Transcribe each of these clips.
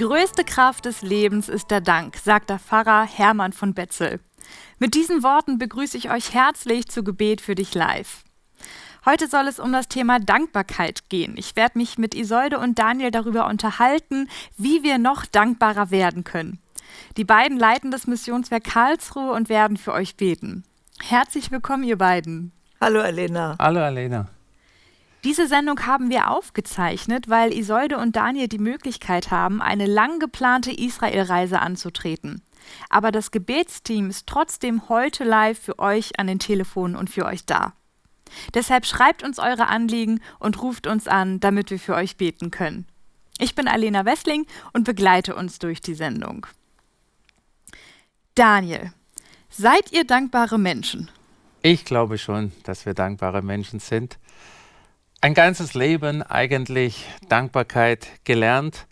Die größte Kraft des Lebens ist der Dank, sagt der Pfarrer Hermann von Betzel. Mit diesen Worten begrüße ich euch herzlich zu Gebet für dich live. Heute soll es um das Thema Dankbarkeit gehen. Ich werde mich mit Isolde und Daniel darüber unterhalten, wie wir noch dankbarer werden können. Die beiden leiten das Missionswerk Karlsruhe und werden für euch beten. Herzlich willkommen, ihr beiden. Hallo, Alena. Hallo, Alena. Diese Sendung haben wir aufgezeichnet, weil Isolde und Daniel die Möglichkeit haben, eine lang geplante Israelreise anzutreten. Aber das Gebetsteam ist trotzdem heute live für euch an den Telefonen und für euch da. Deshalb schreibt uns eure Anliegen und ruft uns an, damit wir für euch beten können. Ich bin Alena Wessling und begleite uns durch die Sendung. Daniel, seid ihr dankbare Menschen? Ich glaube schon, dass wir dankbare Menschen sind ein ganzes Leben eigentlich Dankbarkeit gelernt.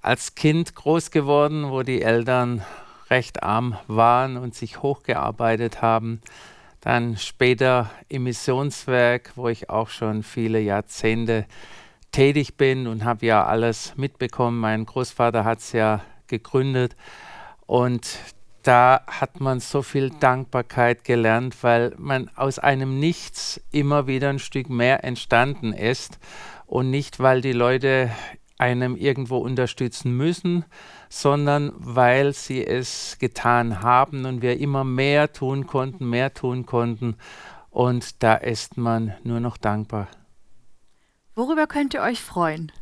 Als Kind groß geworden, wo die Eltern recht arm waren und sich hochgearbeitet haben. Dann später im Missionswerk, wo ich auch schon viele Jahrzehnte tätig bin und habe ja alles mitbekommen. Mein Großvater hat es ja gegründet und da hat man so viel Dankbarkeit gelernt, weil man aus einem Nichts immer wieder ein Stück mehr entstanden ist und nicht, weil die Leute einem irgendwo unterstützen müssen, sondern weil sie es getan haben und wir immer mehr tun konnten, mehr tun konnten und da ist man nur noch dankbar. Worüber könnt ihr euch freuen?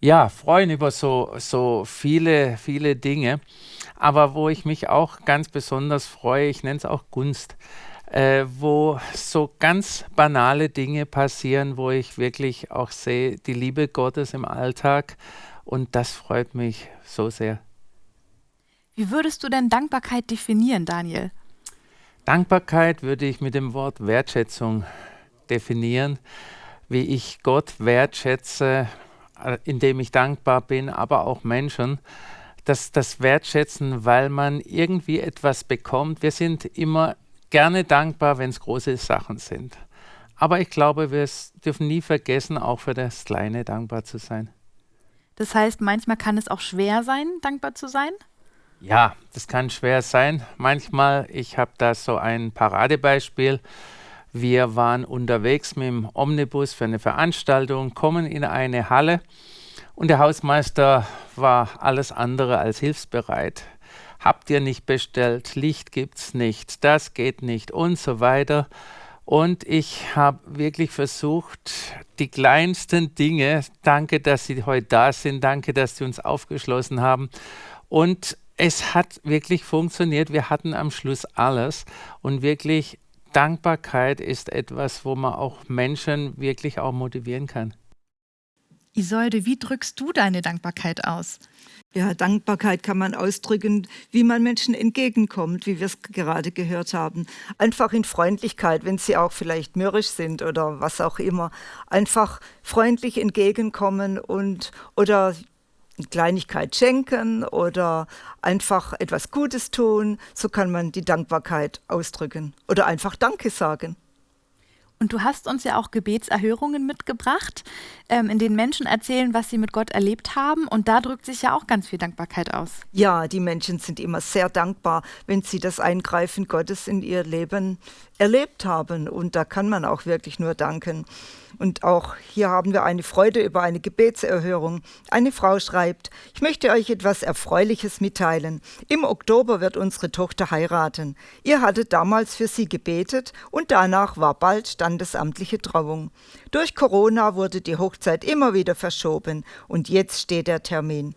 Ja, freuen über so, so viele, viele Dinge aber wo ich mich auch ganz besonders freue, ich nenne es auch Gunst, äh, wo so ganz banale Dinge passieren, wo ich wirklich auch sehe, die Liebe Gottes im Alltag und das freut mich so sehr. Wie würdest du denn Dankbarkeit definieren, Daniel? Dankbarkeit würde ich mit dem Wort Wertschätzung definieren, wie ich Gott wertschätze, äh, indem ich dankbar bin, aber auch Menschen das, das Wertschätzen, weil man irgendwie etwas bekommt. Wir sind immer gerne dankbar, wenn es große Sachen sind. Aber ich glaube, wir dürfen nie vergessen, auch für das Kleine dankbar zu sein. Das heißt, manchmal kann es auch schwer sein, dankbar zu sein? Ja, das kann schwer sein. Manchmal, ich habe da so ein Paradebeispiel. Wir waren unterwegs mit dem Omnibus für eine Veranstaltung, kommen in eine Halle und der Hausmeister war alles andere als hilfsbereit. Habt ihr nicht bestellt, Licht gibt's nicht, das geht nicht und so weiter. Und ich habe wirklich versucht, die kleinsten Dinge, danke, dass Sie heute da sind, danke, dass Sie uns aufgeschlossen haben. Und es hat wirklich funktioniert. Wir hatten am Schluss alles. Und wirklich, Dankbarkeit ist etwas, wo man auch Menschen wirklich auch motivieren kann. Isolde, wie drückst du deine Dankbarkeit aus? Ja, Dankbarkeit kann man ausdrücken, wie man Menschen entgegenkommt, wie wir es gerade gehört haben. Einfach in Freundlichkeit, wenn sie auch vielleicht mürrisch sind oder was auch immer. Einfach freundlich entgegenkommen und oder eine Kleinigkeit schenken oder einfach etwas Gutes tun. So kann man die Dankbarkeit ausdrücken oder einfach Danke sagen. Und du hast uns ja auch Gebetserhörungen mitgebracht, ähm, in denen Menschen erzählen, was sie mit Gott erlebt haben. Und da drückt sich ja auch ganz viel Dankbarkeit aus. Ja, die Menschen sind immer sehr dankbar, wenn sie das Eingreifen Gottes in ihr Leben erlebt haben. Und da kann man auch wirklich nur danken. Und auch hier haben wir eine Freude über eine Gebetserhörung. Eine Frau schreibt, ich möchte euch etwas Erfreuliches mitteilen. Im Oktober wird unsere Tochter heiraten. Ihr hattet damals für sie gebetet und danach war bald standesamtliche Trauung. Durch Corona wurde die Hochzeit immer wieder verschoben und jetzt steht der Termin.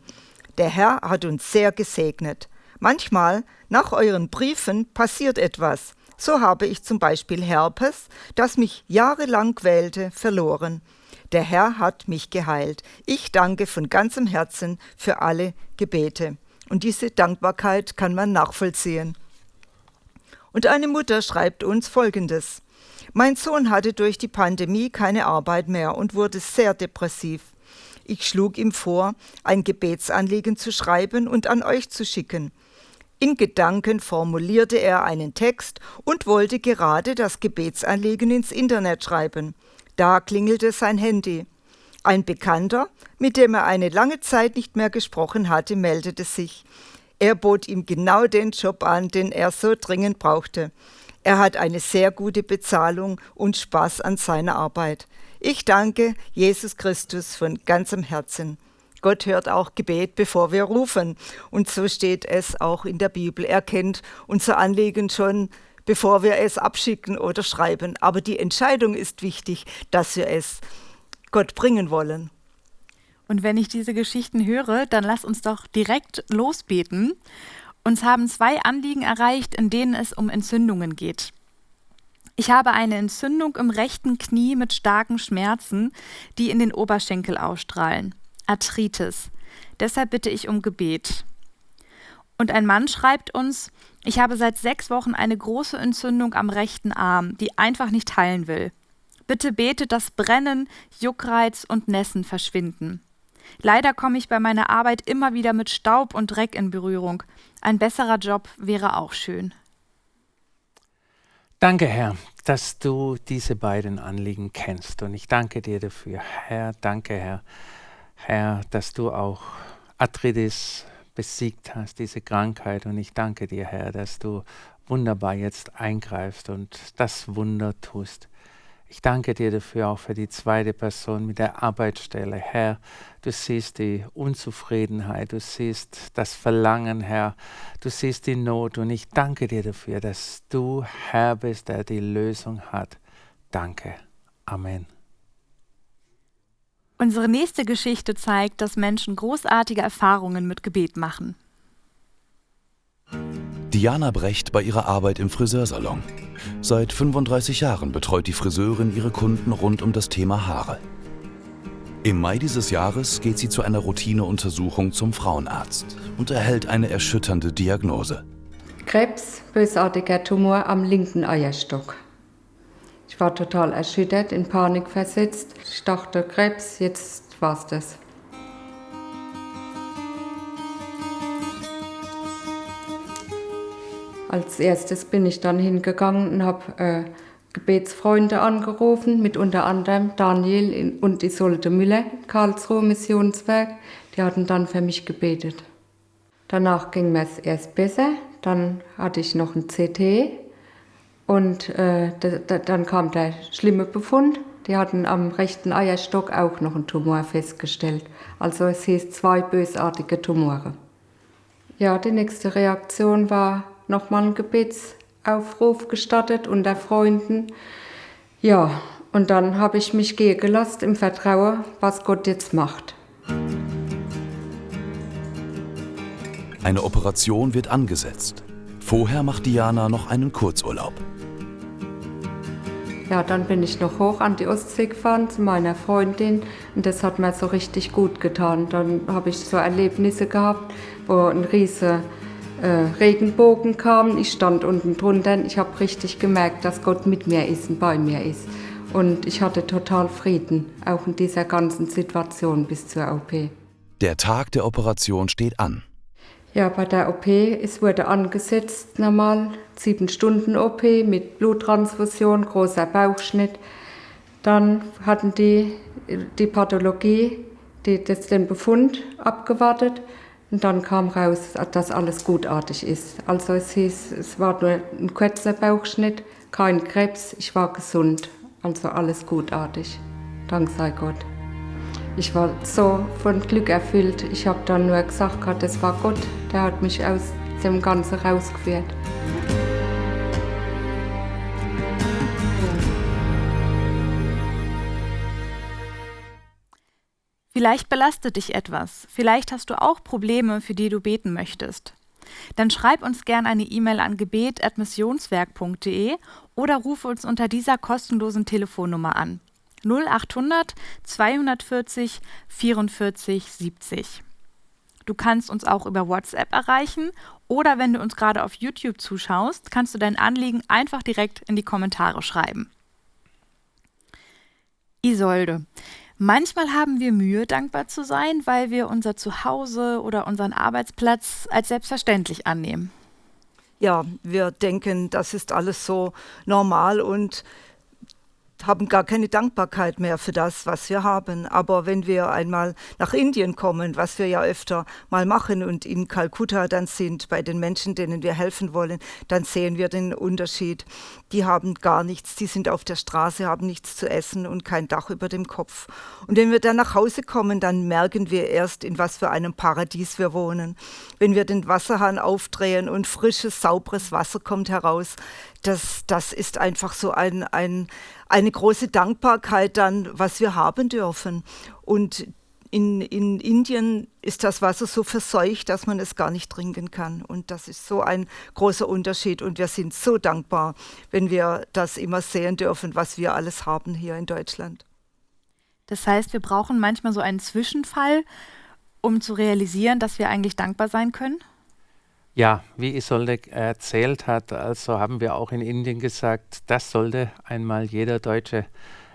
Der Herr hat uns sehr gesegnet. Manchmal, nach euren Briefen, passiert etwas. So habe ich zum Beispiel Herpes, das mich jahrelang quälte, verloren. Der Herr hat mich geheilt. Ich danke von ganzem Herzen für alle Gebete. Und diese Dankbarkeit kann man nachvollziehen. Und eine Mutter schreibt uns Folgendes. Mein Sohn hatte durch die Pandemie keine Arbeit mehr und wurde sehr depressiv. Ich schlug ihm vor, ein Gebetsanliegen zu schreiben und an euch zu schicken. In Gedanken formulierte er einen Text und wollte gerade das Gebetsanliegen ins Internet schreiben. Da klingelte sein Handy. Ein Bekannter, mit dem er eine lange Zeit nicht mehr gesprochen hatte, meldete sich. Er bot ihm genau den Job an, den er so dringend brauchte. Er hat eine sehr gute Bezahlung und Spaß an seiner Arbeit. Ich danke Jesus Christus von ganzem Herzen. Gott hört auch Gebet, bevor wir rufen. Und so steht es auch in der Bibel. Er kennt unser Anliegen schon, bevor wir es abschicken oder schreiben. Aber die Entscheidung ist wichtig, dass wir es Gott bringen wollen. Und wenn ich diese Geschichten höre, dann lass uns doch direkt losbeten. Uns haben zwei Anliegen erreicht, in denen es um Entzündungen geht. Ich habe eine Entzündung im rechten Knie mit starken Schmerzen, die in den Oberschenkel ausstrahlen. Arthritis. Deshalb bitte ich um Gebet. Und ein Mann schreibt uns, ich habe seit sechs Wochen eine große Entzündung am rechten Arm, die einfach nicht heilen will. Bitte betet, dass Brennen, Juckreiz und Nässen verschwinden. Leider komme ich bei meiner Arbeit immer wieder mit Staub und Dreck in Berührung. Ein besserer Job wäre auch schön. Danke, Herr, dass du diese beiden Anliegen kennst. Und ich danke dir dafür. Herr, danke, Herr, Herr, dass du auch Arthritis besiegt hast, diese Krankheit. Und ich danke dir, Herr, dass du wunderbar jetzt eingreifst und das Wunder tust. Ich danke dir dafür auch für die zweite Person mit der Arbeitsstelle. Herr, du siehst die Unzufriedenheit, du siehst das Verlangen, Herr, du siehst die Not und ich danke dir dafür, dass du Herr bist, der die Lösung hat. Danke. Amen. Unsere nächste Geschichte zeigt, dass Menschen großartige Erfahrungen mit Gebet machen. Diana Brecht bei ihrer Arbeit im Friseursalon. Seit 35 Jahren betreut die Friseurin ihre Kunden rund um das Thema Haare. Im Mai dieses Jahres geht sie zu einer Routineuntersuchung zum Frauenarzt und erhält eine erschütternde Diagnose. Krebs, bösartiger Tumor am linken Eierstock. Ich war total erschüttert, in Panik versetzt. Ich dachte, Krebs, jetzt war's das. Als erstes bin ich dann hingegangen und habe äh, Gebetsfreunde angerufen, mit unter anderem Daniel und Isolde Müller, Karlsruhe Missionswerk. Die hatten dann für mich gebetet. Danach ging mir es erst besser. Dann hatte ich noch ein CT und äh, dann kam der schlimme Befund. Die hatten am rechten Eierstock auch noch einen Tumor festgestellt. Also es hieß zwei bösartige Tumore. Ja, die nächste Reaktion war nochmal einen Gebetsaufruf gestattet unter Freunden. Ja, und dann habe ich mich gehen gelassen im Vertrauen, was Gott jetzt macht. Eine Operation wird angesetzt. Vorher macht Diana noch einen Kurzurlaub. Ja, dann bin ich noch hoch an die Ostsee gefahren zu meiner Freundin und das hat mir so richtig gut getan. Dann habe ich so Erlebnisse gehabt, wo ein riesiger äh, Regenbogen kam. Ich stand unten drunter. Ich habe richtig gemerkt, dass Gott mit mir ist und bei mir ist. Und ich hatte total Frieden, auch in dieser ganzen Situation bis zur OP. Der Tag der Operation steht an. Ja, bei der OP, es wurde angesetzt normal, sieben Stunden OP mit Bluttransfusion, großer Bauchschnitt. Dann hatten die die Pathologie, die, das, den Befund abgewartet und dann kam raus, dass alles gutartig ist. Also es hieß, es war nur ein kurzer Bauchschnitt, kein Krebs, ich war gesund. Also alles gutartig. Dank sei Gott. Ich war so von Glück erfüllt. Ich habe dann nur gesagt, das war Gott, der hat mich aus dem Ganzen rausgeführt. Vielleicht belastet dich etwas, vielleicht hast du auch Probleme, für die du beten möchtest. Dann schreib uns gerne eine E-Mail an gebet.missionswerk.de oder rufe uns unter dieser kostenlosen Telefonnummer an. 0800 240 44 70. Du kannst uns auch über WhatsApp erreichen oder wenn du uns gerade auf YouTube zuschaust, kannst du dein Anliegen einfach direkt in die Kommentare schreiben. Isolde, Manchmal haben wir Mühe, dankbar zu sein, weil wir unser Zuhause oder unseren Arbeitsplatz als selbstverständlich annehmen. Ja, wir denken, das ist alles so normal und haben gar keine Dankbarkeit mehr für das, was wir haben. Aber wenn wir einmal nach Indien kommen, was wir ja öfter mal machen und in Kalkutta dann sind, bei den Menschen, denen wir helfen wollen, dann sehen wir den Unterschied. Die haben gar nichts, die sind auf der Straße, haben nichts zu essen und kein Dach über dem Kopf. Und wenn wir dann nach Hause kommen, dann merken wir erst, in was für einem Paradies wir wohnen. Wenn wir den Wasserhahn aufdrehen und frisches, sauberes Wasser kommt heraus, das, das ist einfach so ein, ein, eine große Dankbarkeit dann, was wir haben dürfen. Und in, in Indien ist das Wasser so verseucht, dass man es gar nicht trinken kann. Und das ist so ein großer Unterschied. Und wir sind so dankbar, wenn wir das immer sehen dürfen, was wir alles haben hier in Deutschland. Das heißt, wir brauchen manchmal so einen Zwischenfall, um zu realisieren, dass wir eigentlich dankbar sein können? Ja, wie Isolde erzählt hat, also haben wir auch in Indien gesagt, das sollte einmal jeder Deutsche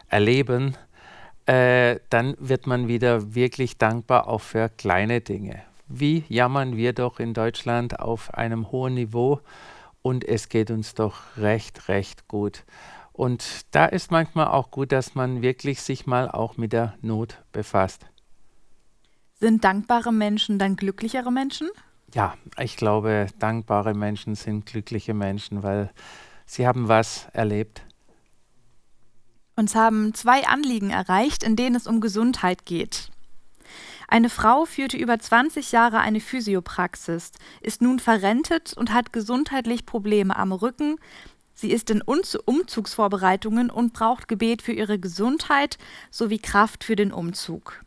erleben. Äh, dann wird man wieder wirklich dankbar auch für kleine Dinge. Wie jammern wir doch in Deutschland auf einem hohen Niveau und es geht uns doch recht, recht gut. Und da ist manchmal auch gut, dass man wirklich sich mal auch mit der Not befasst. Sind dankbare Menschen dann glücklichere Menschen? Ja, ich glaube, dankbare Menschen sind glückliche Menschen, weil sie haben was erlebt. Uns haben zwei Anliegen erreicht, in denen es um Gesundheit geht. Eine Frau führte über 20 Jahre eine Physiopraxis, ist nun verrentet und hat gesundheitlich Probleme am Rücken. Sie ist in Umzugsvorbereitungen und braucht Gebet für ihre Gesundheit sowie Kraft für den Umzug.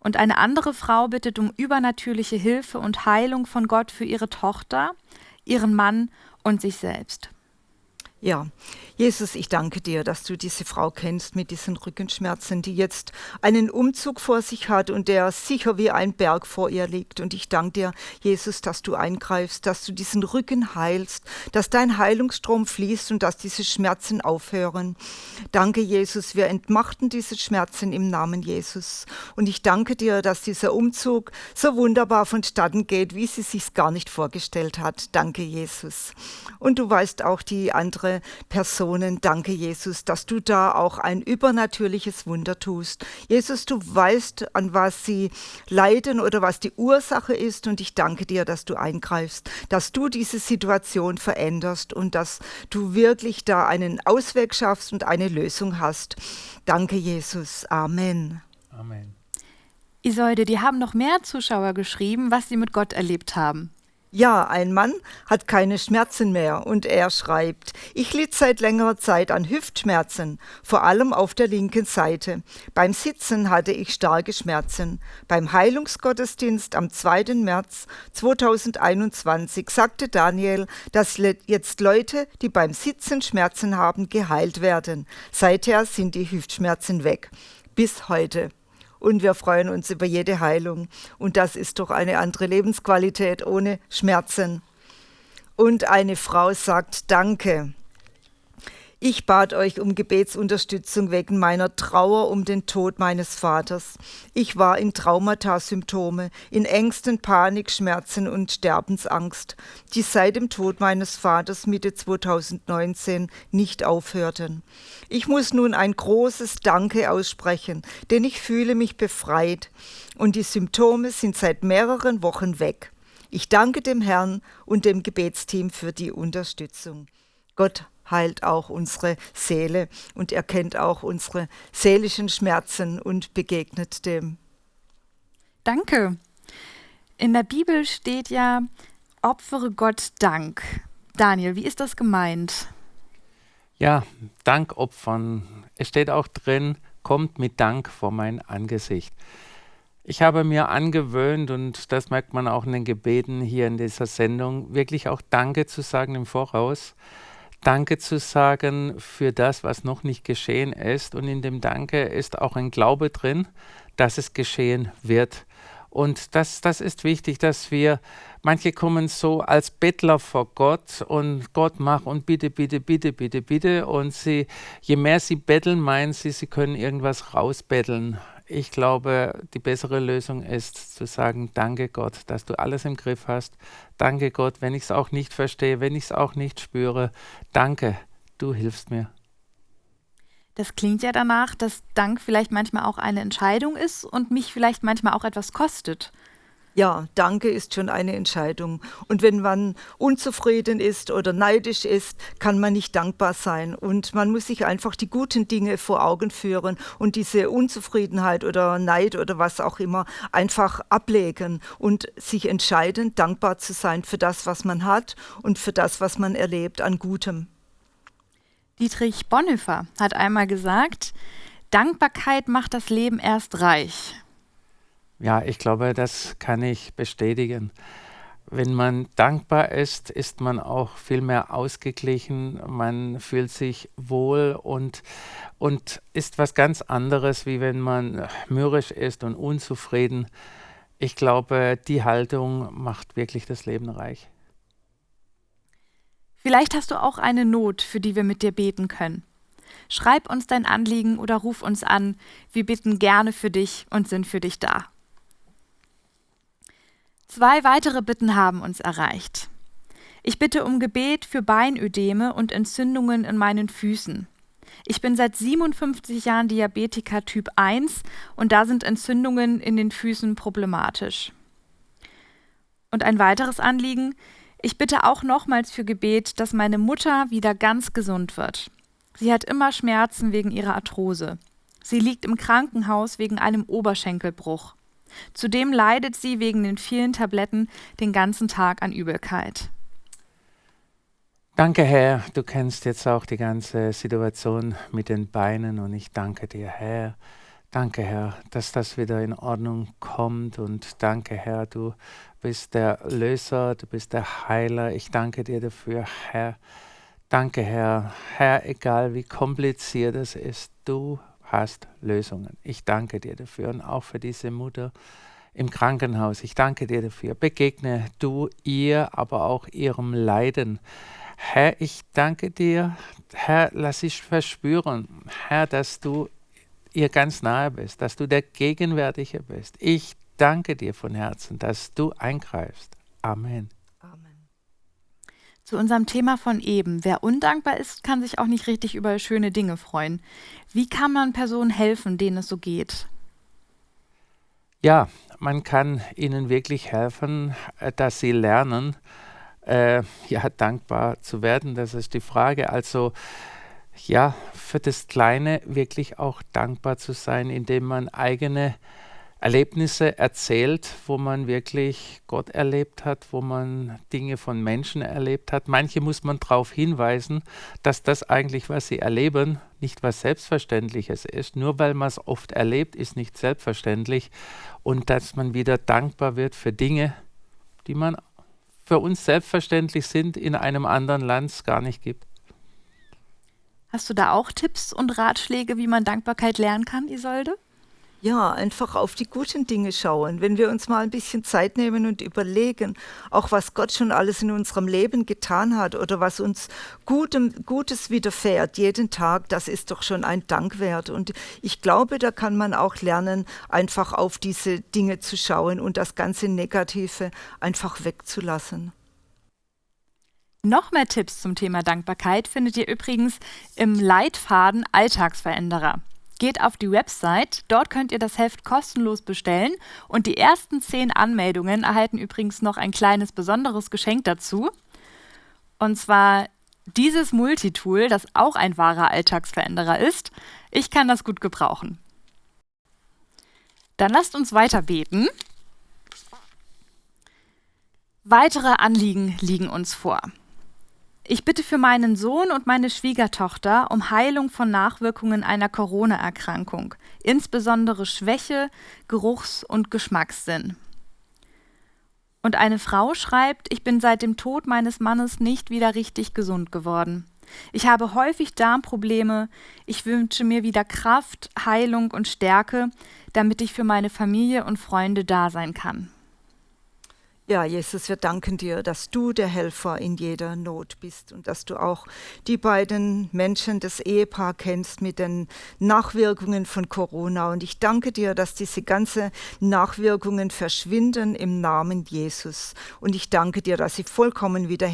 Und eine andere Frau bittet um übernatürliche Hilfe und Heilung von Gott für ihre Tochter, ihren Mann und sich selbst. Ja, Jesus, ich danke dir, dass du diese Frau kennst mit diesen Rückenschmerzen, die jetzt einen Umzug vor sich hat und der sicher wie ein Berg vor ihr liegt. Und ich danke dir, Jesus, dass du eingreifst, dass du diesen Rücken heilst, dass dein Heilungsstrom fließt und dass diese Schmerzen aufhören. Danke, Jesus, wir entmachten diese Schmerzen im Namen Jesus. Und ich danke dir, dass dieser Umzug so wunderbar vonstatten geht, wie sie sich gar nicht vorgestellt hat. Danke, Jesus. Und du weißt auch die andere andere Personen. Danke, Jesus, dass du da auch ein übernatürliches Wunder tust. Jesus, du weißt, an was sie leiden oder was die Ursache ist. Und ich danke dir, dass du eingreifst, dass du diese Situation veränderst und dass du wirklich da einen Ausweg schaffst und eine Lösung hast. Danke, Jesus. Amen. Amen. Isolde, die haben noch mehr Zuschauer geschrieben, was sie mit Gott erlebt haben. Ja, ein Mann hat keine Schmerzen mehr und er schreibt, ich litt seit längerer Zeit an Hüftschmerzen, vor allem auf der linken Seite. Beim Sitzen hatte ich starke Schmerzen. Beim Heilungsgottesdienst am 2. März 2021 sagte Daniel, dass jetzt Leute, die beim Sitzen Schmerzen haben, geheilt werden. Seither sind die Hüftschmerzen weg. Bis heute und wir freuen uns über jede Heilung. Und das ist doch eine andere Lebensqualität ohne Schmerzen. Und eine Frau sagt Danke. Ich bat euch um Gebetsunterstützung wegen meiner Trauer um den Tod meines Vaters. Ich war in Traumata-Symptome, in Ängsten, Panik, Schmerzen und Sterbensangst, die seit dem Tod meines Vaters Mitte 2019 nicht aufhörten. Ich muss nun ein großes Danke aussprechen, denn ich fühle mich befreit und die Symptome sind seit mehreren Wochen weg. Ich danke dem Herrn und dem Gebetsteam für die Unterstützung. Gott heilt auch unsere Seele und erkennt auch unsere seelischen Schmerzen und begegnet dem. Danke. In der Bibel steht ja, opfere Gott Dank. Daniel, wie ist das gemeint? Ja, Dank opfern. Es steht auch drin, kommt mit Dank vor mein Angesicht. Ich habe mir angewöhnt, und das merkt man auch in den Gebeten hier in dieser Sendung, wirklich auch Danke zu sagen im Voraus. Danke zu sagen für das, was noch nicht geschehen ist. Und in dem Danke ist auch ein Glaube drin, dass es geschehen wird. Und das, das ist wichtig, dass wir, manche kommen so als Bettler vor Gott und Gott macht und bitte, bitte, bitte, bitte, bitte. Und sie, je mehr sie betteln, meinen sie, sie können irgendwas rausbetteln ich glaube, die bessere Lösung ist zu sagen, danke Gott, dass du alles im Griff hast. Danke Gott, wenn ich es auch nicht verstehe, wenn ich es auch nicht spüre. Danke, du hilfst mir. Das klingt ja danach, dass Dank vielleicht manchmal auch eine Entscheidung ist und mich vielleicht manchmal auch etwas kostet. Ja, Danke ist schon eine Entscheidung. Und wenn man unzufrieden ist oder neidisch ist, kann man nicht dankbar sein. Und man muss sich einfach die guten Dinge vor Augen führen und diese Unzufriedenheit oder Neid oder was auch immer einfach ablegen und sich entscheiden, dankbar zu sein für das, was man hat und für das, was man erlebt an Gutem. Dietrich Bonhoeffer hat einmal gesagt, Dankbarkeit macht das Leben erst reich. Ja, ich glaube, das kann ich bestätigen. Wenn man dankbar ist, ist man auch viel mehr ausgeglichen, man fühlt sich wohl und, und ist was ganz anderes, wie wenn man mürrisch ist und unzufrieden. Ich glaube, die Haltung macht wirklich das Leben reich. Vielleicht hast du auch eine Not, für die wir mit dir beten können. Schreib uns dein Anliegen oder ruf uns an. Wir bitten gerne für dich und sind für dich da. Zwei weitere Bitten haben uns erreicht. Ich bitte um Gebet für Beinödeme und Entzündungen in meinen Füßen. Ich bin seit 57 Jahren Diabetiker Typ 1 und da sind Entzündungen in den Füßen problematisch. Und ein weiteres Anliegen, ich bitte auch nochmals für Gebet, dass meine Mutter wieder ganz gesund wird. Sie hat immer Schmerzen wegen ihrer Arthrose. Sie liegt im Krankenhaus wegen einem Oberschenkelbruch. Zudem leidet sie wegen den vielen Tabletten den ganzen Tag an Übelkeit. Danke, Herr. Du kennst jetzt auch die ganze Situation mit den Beinen und ich danke dir, Herr. Danke, Herr, dass das wieder in Ordnung kommt und danke, Herr, du bist der Löser, du bist der Heiler. Ich danke dir dafür, Herr. Danke, Herr. Herr, egal wie kompliziert es ist, du hast Lösungen. Ich danke dir dafür und auch für diese Mutter im Krankenhaus. Ich danke dir dafür. Begegne du ihr, aber auch ihrem Leiden. Herr, ich danke dir, Herr, lass ich verspüren, Herr, dass du ihr ganz nahe bist, dass du der Gegenwärtige bist. Ich danke dir von Herzen, dass du eingreifst. Amen. Amen. Zu unserem Thema von eben. Wer undankbar ist, kann sich auch nicht richtig über schöne Dinge freuen. Wie kann man Personen helfen, denen es so geht? Ja, man kann ihnen wirklich helfen, äh, dass sie lernen, äh, ja, dankbar zu werden. Das ist die Frage. Also, ja, für das Kleine wirklich auch dankbar zu sein, indem man eigene Erlebnisse erzählt, wo man wirklich Gott erlebt hat, wo man Dinge von Menschen erlebt hat. Manche muss man darauf hinweisen, dass das eigentlich, was sie erleben, nicht was Selbstverständliches ist. Nur weil man es oft erlebt, ist nicht selbstverständlich. Und dass man wieder dankbar wird für Dinge, die man für uns selbstverständlich sind, in einem anderen Land gar nicht gibt. Hast du da auch Tipps und Ratschläge, wie man Dankbarkeit lernen kann, Isolde? Ja, einfach auf die guten Dinge schauen. Wenn wir uns mal ein bisschen Zeit nehmen und überlegen, auch was Gott schon alles in unserem Leben getan hat oder was uns Gutem, Gutes widerfährt, jeden Tag, das ist doch schon ein Dank wert. Und ich glaube, da kann man auch lernen, einfach auf diese Dinge zu schauen und das ganze Negative einfach wegzulassen. Noch mehr Tipps zum Thema Dankbarkeit findet ihr übrigens im Leitfaden Alltagsveränderer. Geht auf die Website, dort könnt ihr das Heft kostenlos bestellen und die ersten zehn Anmeldungen erhalten übrigens noch ein kleines besonderes Geschenk dazu. Und zwar dieses Multitool, das auch ein wahrer Alltagsveränderer ist. Ich kann das gut gebrauchen. Dann lasst uns weiter beten. Weitere Anliegen liegen uns vor. Ich bitte für meinen Sohn und meine Schwiegertochter um Heilung von Nachwirkungen einer Corona-Erkrankung, insbesondere Schwäche, Geruchs- und Geschmackssinn. Und eine Frau schreibt, ich bin seit dem Tod meines Mannes nicht wieder richtig gesund geworden. Ich habe häufig Darmprobleme. Ich wünsche mir wieder Kraft, Heilung und Stärke, damit ich für meine Familie und Freunde da sein kann. Ja, Jesus, wir danken dir, dass du der Helfer in jeder Not bist und dass du auch die beiden Menschen, das Ehepaar kennst mit den Nachwirkungen von Corona. Und ich danke dir, dass diese ganzen Nachwirkungen verschwinden im Namen Jesus. Und ich danke dir, dass sie vollkommen wieder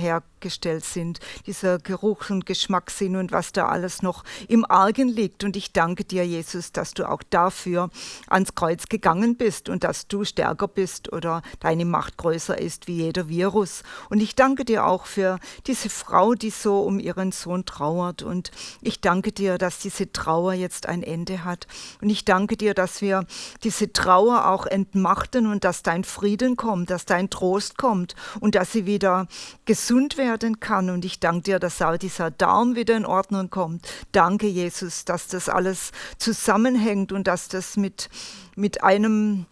her hergestellt sind, dieser Geruch und Geschmackssinn und was da alles noch im Argen liegt. Und ich danke dir, Jesus, dass du auch dafür ans Kreuz gegangen bist und dass du stärker bist oder deine Macht größer ist wie jeder Virus. Und ich danke dir auch für diese Frau, die so um ihren Sohn trauert. Und ich danke dir, dass diese Trauer jetzt ein Ende hat. Und ich danke dir, dass wir diese Trauer auch entmachten und dass dein Frieden kommt, dass dein Trost kommt und dass sie wieder gesund werden kann. Und ich danke dir, dass auch dieser Darm wieder in Ordnung kommt. Danke, Jesus, dass das alles zusammenhängt und dass das mit, mit einem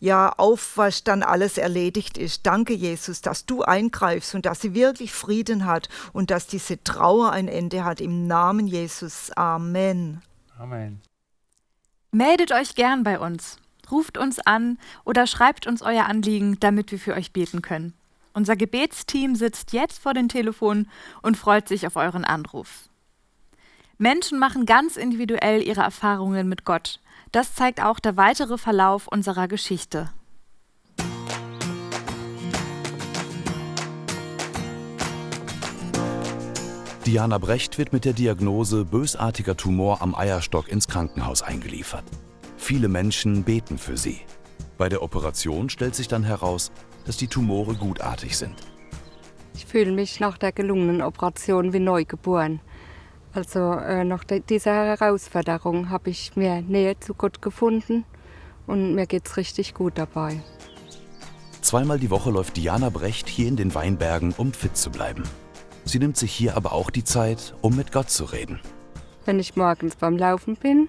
ja, Aufwasch dann alles erledigt ist. Danke, Jesus, dass du eingreifst und dass sie wirklich Frieden hat und dass diese Trauer ein Ende hat. Im Namen Jesus. Amen. Amen. Meldet euch gern bei uns. Ruft uns an oder schreibt uns euer Anliegen, damit wir für euch beten können. Unser Gebetsteam sitzt jetzt vor den Telefonen und freut sich auf euren Anruf. Menschen machen ganz individuell ihre Erfahrungen mit Gott. Das zeigt auch der weitere Verlauf unserer Geschichte. Diana Brecht wird mit der Diagnose bösartiger Tumor am Eierstock ins Krankenhaus eingeliefert. Viele Menschen beten für sie. Bei der Operation stellt sich dann heraus, dass die Tumore gutartig sind. Ich fühle mich nach der gelungenen Operation wie neugeboren. Also äh, nach dieser Herausforderung habe ich mehr Nähe zu Gott gefunden und mir geht es richtig gut dabei. Zweimal die Woche läuft Diana Brecht hier in den Weinbergen, um fit zu bleiben. Sie nimmt sich hier aber auch die Zeit, um mit Gott zu reden. Wenn ich morgens beim Laufen bin,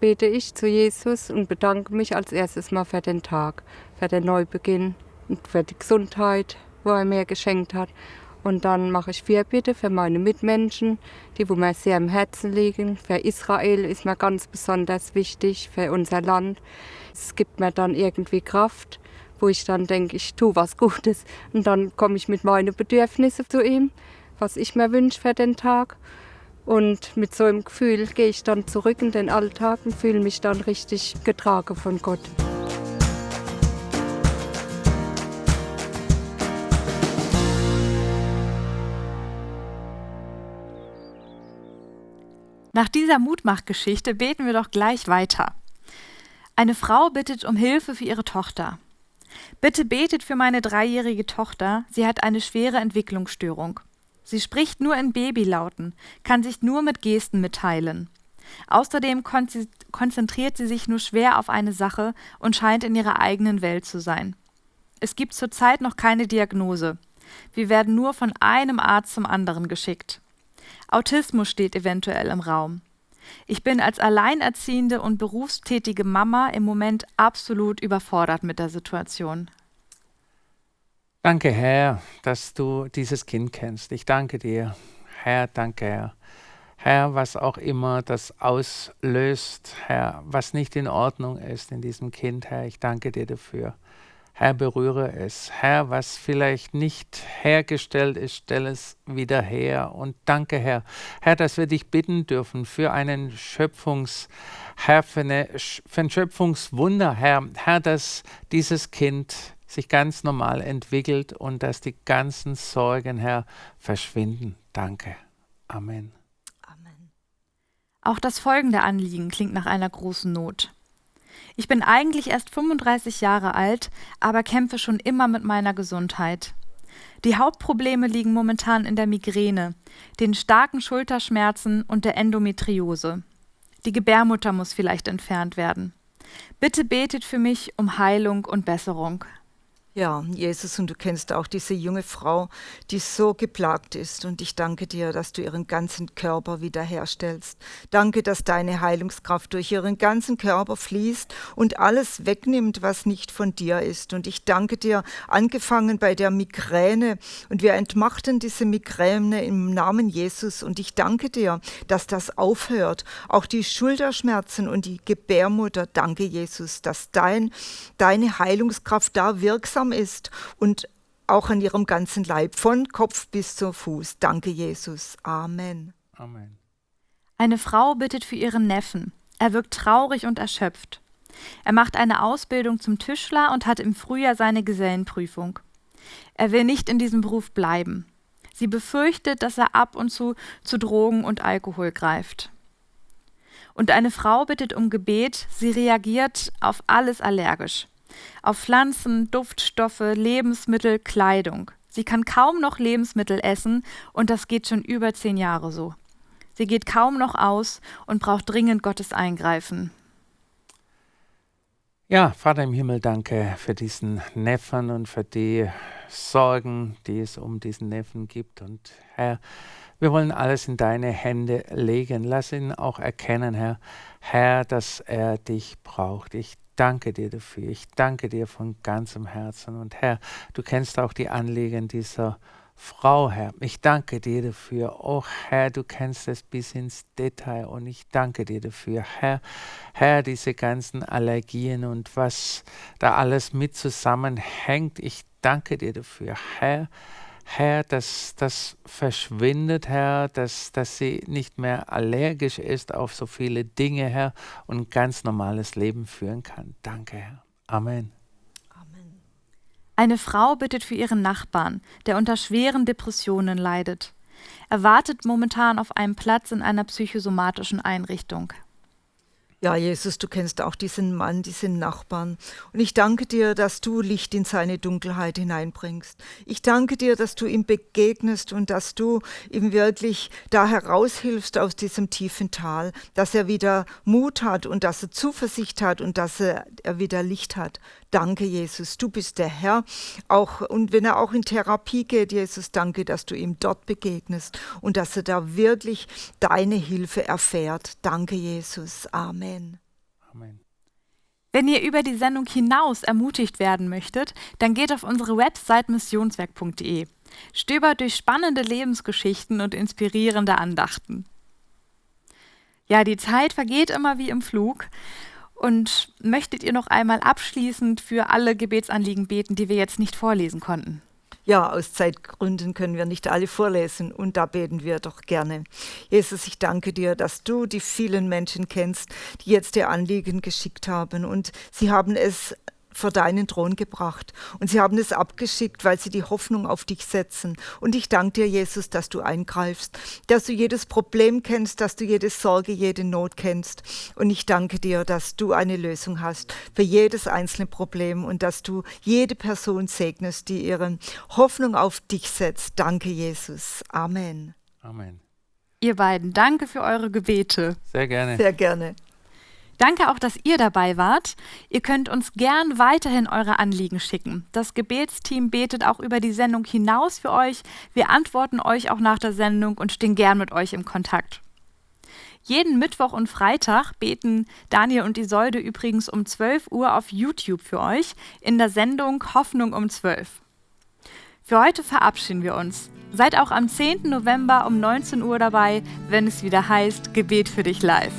bete ich zu Jesus und bedanke mich als erstes mal für den Tag, für den Neubeginn und für die Gesundheit, wo er mir geschenkt hat. Und dann mache ich Fürbitte für meine Mitmenschen, die wo mir sehr am Herzen liegen. Für Israel ist mir ganz besonders wichtig, für unser Land. Es gibt mir dann irgendwie Kraft, wo ich dann denke, ich tue was Gutes. Und dann komme ich mit meinen Bedürfnissen zu ihm, was ich mir wünsche für den Tag. Und mit so einem Gefühl gehe ich dann zurück in den Alltag und fühle mich dann richtig getragen von Gott. Nach dieser Mutmachgeschichte beten wir doch gleich weiter. Eine Frau bittet um Hilfe für ihre Tochter. Bitte betet für meine dreijährige Tochter, sie hat eine schwere Entwicklungsstörung. Sie spricht nur in Babylauten, kann sich nur mit Gesten mitteilen. Außerdem konzentriert sie sich nur schwer auf eine Sache und scheint in ihrer eigenen Welt zu sein. Es gibt zurzeit noch keine Diagnose. Wir werden nur von einem Arzt zum anderen geschickt. Autismus steht eventuell im Raum. Ich bin als alleinerziehende und berufstätige Mama im Moment absolut überfordert mit der Situation. Danke, Herr, dass du dieses Kind kennst. Ich danke dir. Herr, danke, Herr. Herr, was auch immer das auslöst, Herr, was nicht in Ordnung ist in diesem Kind, Herr, ich danke dir dafür. Herr, berühre es. Herr, was vielleicht nicht hergestellt ist, stell es wieder her. Und danke, Herr. Herr, dass wir dich bitten dürfen für einen Schöpfungs, Herr, für, eine, für ein Schöpfungswunder, Herr. Herr, dass dieses Kind sich ganz normal entwickelt und dass die ganzen Sorgen, Herr, verschwinden. Danke. Amen. Amen. Auch das folgende Anliegen klingt nach einer großen Not. Ich bin eigentlich erst 35 Jahre alt, aber kämpfe schon immer mit meiner Gesundheit. Die Hauptprobleme liegen momentan in der Migräne, den starken Schulterschmerzen und der Endometriose. Die Gebärmutter muss vielleicht entfernt werden. Bitte betet für mich um Heilung und Besserung. Ja, Jesus, und du kennst auch diese junge Frau, die so geplagt ist. Und ich danke dir, dass du ihren ganzen Körper wiederherstellst. Danke, dass deine Heilungskraft durch ihren ganzen Körper fließt und alles wegnimmt, was nicht von dir ist. Und ich danke dir, angefangen bei der Migräne. Und wir entmachten diese Migräne im Namen Jesus. Und ich danke dir, dass das aufhört. Auch die Schulterschmerzen und die Gebärmutter. Danke, Jesus, dass dein, deine Heilungskraft da wirksam wirksam ist und auch an ihrem ganzen Leib, von Kopf bis zum Fuß. Danke, Jesus. Amen. Amen. Eine Frau bittet für ihren Neffen. Er wirkt traurig und erschöpft. Er macht eine Ausbildung zum Tischler und hat im Frühjahr seine Gesellenprüfung. Er will nicht in diesem Beruf bleiben. Sie befürchtet, dass er ab und zu zu Drogen und Alkohol greift. Und eine Frau bittet um Gebet, sie reagiert auf alles allergisch. Auf Pflanzen, Duftstoffe, Lebensmittel, Kleidung. Sie kann kaum noch Lebensmittel essen und das geht schon über zehn Jahre so. Sie geht kaum noch aus und braucht dringend Gottes Eingreifen. Ja, Vater im Himmel, danke für diesen Neffen und für die Sorgen, die es um diesen Neffen gibt. Und Herr, wir wollen alles in deine Hände legen. Lass ihn auch erkennen, Herr, Herr, dass er dich braucht. Ich danke dir dafür. Ich danke dir von ganzem Herzen. Und Herr, du kennst auch die Anliegen dieser Frau, Herr. Ich danke dir dafür. Oh Herr, du kennst es bis ins Detail und ich danke dir dafür. Herr, Herr, diese ganzen Allergien und was da alles mit zusammenhängt. Ich danke dir dafür. Herr, Herr, dass das verschwindet, Herr, dass, dass sie nicht mehr allergisch ist auf so viele Dinge, Herr, und ein ganz normales Leben führen kann. Danke, Herr. Amen. Amen. Eine Frau bittet für ihren Nachbarn, der unter schweren Depressionen leidet. Er wartet momentan auf einen Platz in einer psychosomatischen Einrichtung. Ja, Jesus, du kennst auch diesen Mann, diesen Nachbarn. Und ich danke dir, dass du Licht in seine Dunkelheit hineinbringst. Ich danke dir, dass du ihm begegnest und dass du ihm wirklich da heraushilfst aus diesem tiefen Tal, dass er wieder Mut hat und dass er Zuversicht hat und dass er, er wieder Licht hat. Danke, Jesus, du bist der Herr. Auch, und wenn er auch in Therapie geht, Jesus, danke, dass du ihm dort begegnest und dass er da wirklich deine Hilfe erfährt. Danke, Jesus. Amen. Amen. Wenn ihr über die Sendung hinaus ermutigt werden möchtet, dann geht auf unsere Website missionswerk.de. Stöbert durch spannende Lebensgeschichten und inspirierende Andachten. Ja, die Zeit vergeht immer wie im Flug. Und möchtet ihr noch einmal abschließend für alle Gebetsanliegen beten, die wir jetzt nicht vorlesen konnten? Ja, aus Zeitgründen können wir nicht alle vorlesen und da beten wir doch gerne. Jesus, ich danke dir, dass du die vielen Menschen kennst, die jetzt ihr Anliegen geschickt haben und sie haben es vor deinen Thron gebracht. Und sie haben es abgeschickt, weil sie die Hoffnung auf dich setzen. Und ich danke dir, Jesus, dass du eingreifst, dass du jedes Problem kennst, dass du jede Sorge, jede Not kennst. Und ich danke dir, dass du eine Lösung hast für jedes einzelne Problem und dass du jede Person segnest, die ihre Hoffnung auf dich setzt. Danke, Jesus. Amen. Amen. Ihr beiden, danke für eure Gebete. Sehr gerne. Sehr gerne. Danke auch, dass ihr dabei wart. Ihr könnt uns gern weiterhin eure Anliegen schicken. Das Gebetsteam betet auch über die Sendung hinaus für euch. Wir antworten euch auch nach der Sendung und stehen gern mit euch im Kontakt. Jeden Mittwoch und Freitag beten Daniel und Isolde übrigens um 12 Uhr auf YouTube für euch in der Sendung Hoffnung um 12. Für heute verabschieden wir uns. Seid auch am 10. November um 19 Uhr dabei, wenn es wieder heißt Gebet für dich live.